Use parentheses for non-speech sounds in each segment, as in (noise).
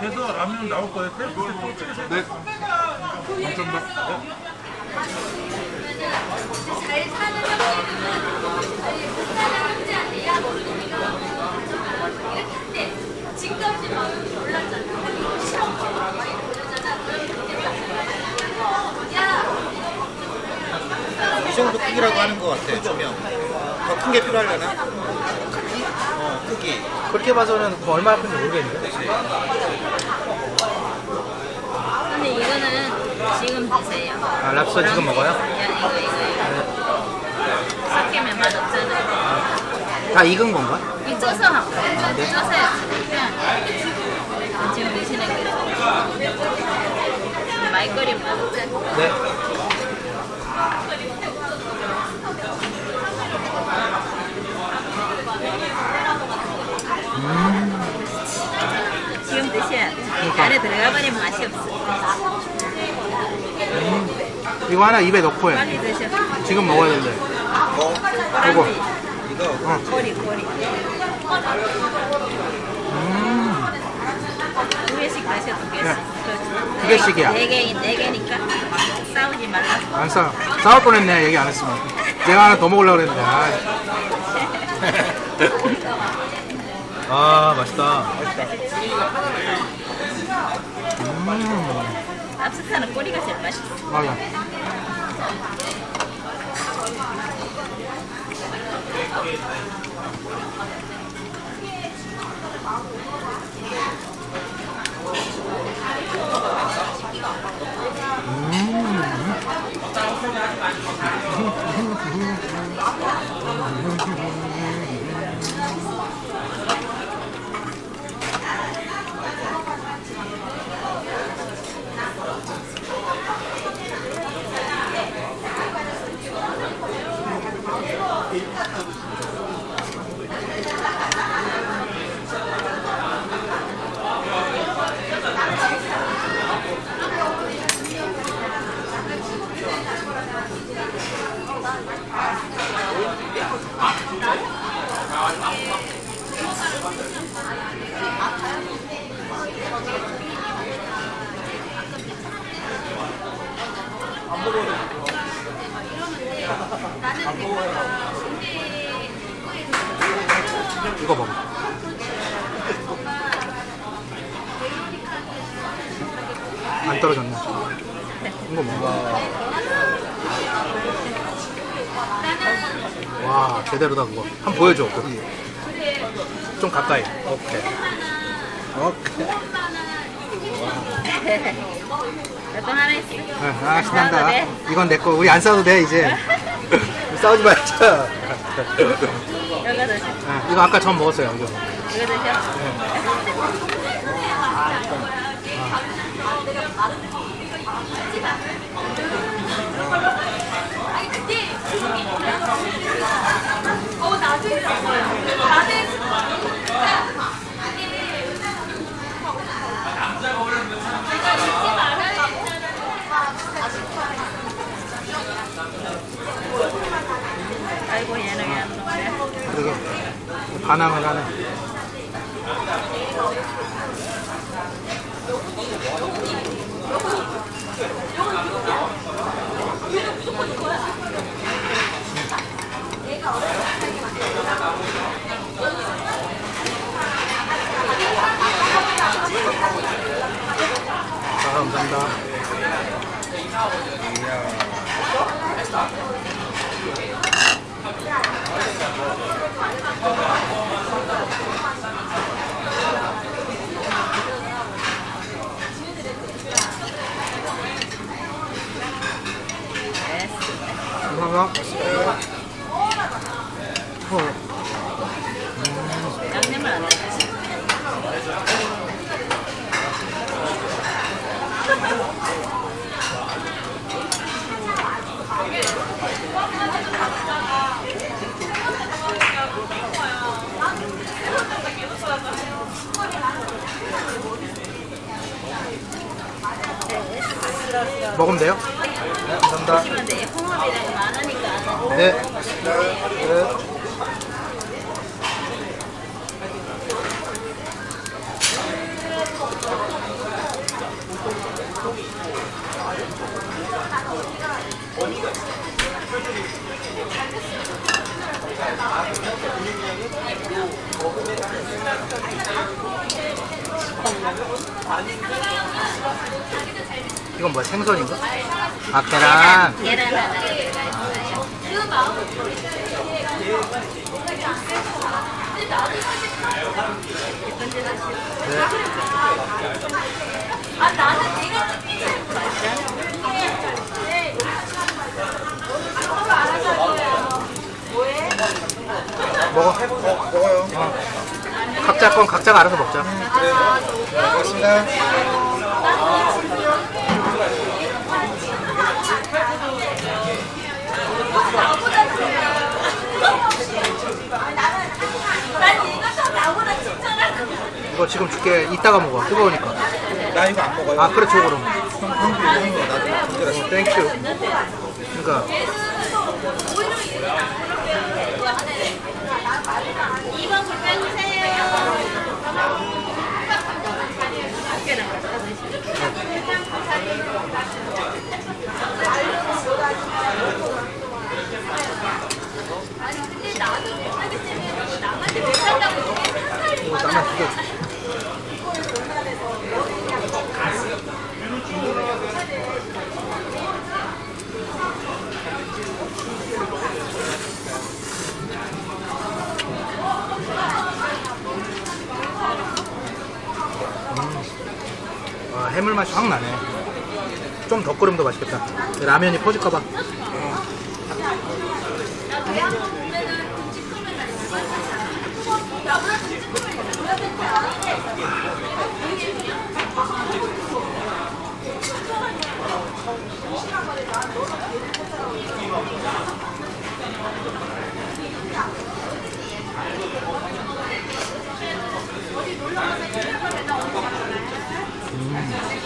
그래서 라면 나올 거예요. 셀프 또 찍으세요. 네. 감사합니다. 잘 사는 형제? 이렇게 지금까지 막 몰랐잖아. 이러잖아. 그럼 그때 야이 정도 크기라고 하는 것 같아 조명 더 큰 게 필요하려나? 크기? 어 크기 그렇게 봐서는 그거 얼마 아픈지 모르겠는데. 근데 이거는 지금 드세요. 아, 랍스터 지금 먹어요? 야 이거 이거 이거. 삭히면 맛없잖아. 다 익은 건가? 이 쪄서 하고 쪄서 해야지. 지금 드시는 거. 말거리 맛없잖아. 네. 지금 드셔야 돼. 안에 들어가 버리면 맛이 없어. 이거 하나 입에 넣고 해. 빨리 드셔. 지금 먹어야 된대. 뭐? 이거. 이거 어. 꼬리 꼬리. 음. 두 개씩 드셔 두 개씩. 네. 두 개씩이야. 네 개, 네 개니까 싸우지 말라. 안 싸. 싸울 뻔했네, 얘기 안 했으면. 내가 하나 더 먹으려고 그랬는데. (laughs) 아, 아 맛있다. 음. 랍스타는 꼬리가 제일 맛있어. 맞아. 이거 먹어. 안 떨어졌네. 이거 먹어. 와, 제대로다, 그거. 한번 보여줘. 그. 좀 가까이. 오케이. 오케이. 또 하나. 네, 아, 신난다. 이건 내 거. 우리 안 싸워도 돼, 이제. 싸우지 말자. 이거 드셔. 네, 이거 아까 전 먹었어요, 이거. 이거 드셔. 아 반항을 하네. 아, 감사 먹으면 돼요? 네, 감사합니다. 네. 네. 네. 네. 네. 이건 뭐야 생선인가? 아 계란 마음. 네. 아 나는 내가 느끼지 먹어 어, 먹어요. 각자 건 각자가 알아서 먹자. 나보다 친절할 것 같아. 이거 지금 줄게. 이따가 먹어. 뜨거우니까. 나 이거 안 먹어요. 아 그래 줘 그럼. 형, 형도 이거 한 거, 나도 친절하시 어, 땡큐 그러니까 이번 줄 빼주세요. 아니 근데 나도 못하기 때문에 남한테 못한다고 이렇게 상사를 이거 나만 두개 줘 음. 와, 해물 맛이 확 나네. 좀 더 끓으면 더 맛있겠다. 라면이 퍼질까봐. 맞지?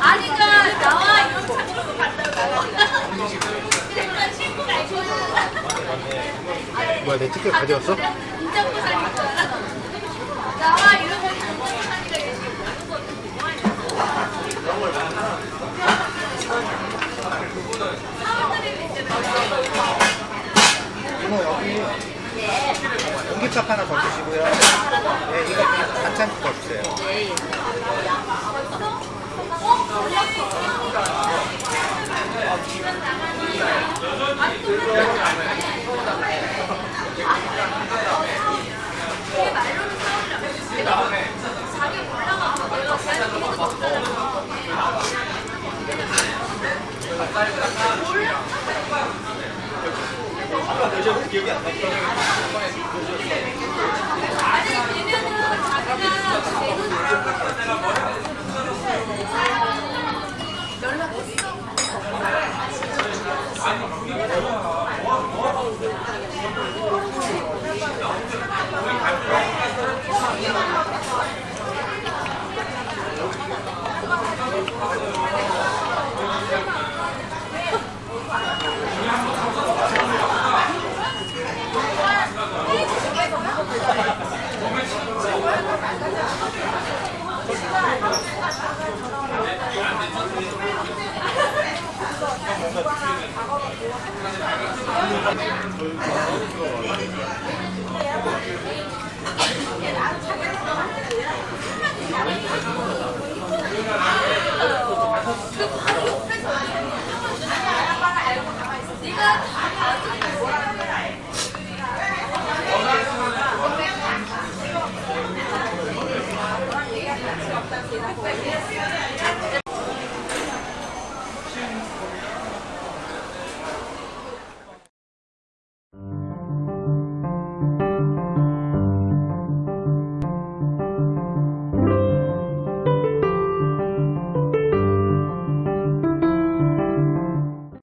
아니가 나와 이런. 뭐야, 내 티켓 가져왔어? 인정부 사니까. 나와 이러면 인정부 사니까 이렇게 이모 여기 공깃밥 하나 더 주시고요. 네, 이거 반찬 더 주세요. 뭔가 느끼는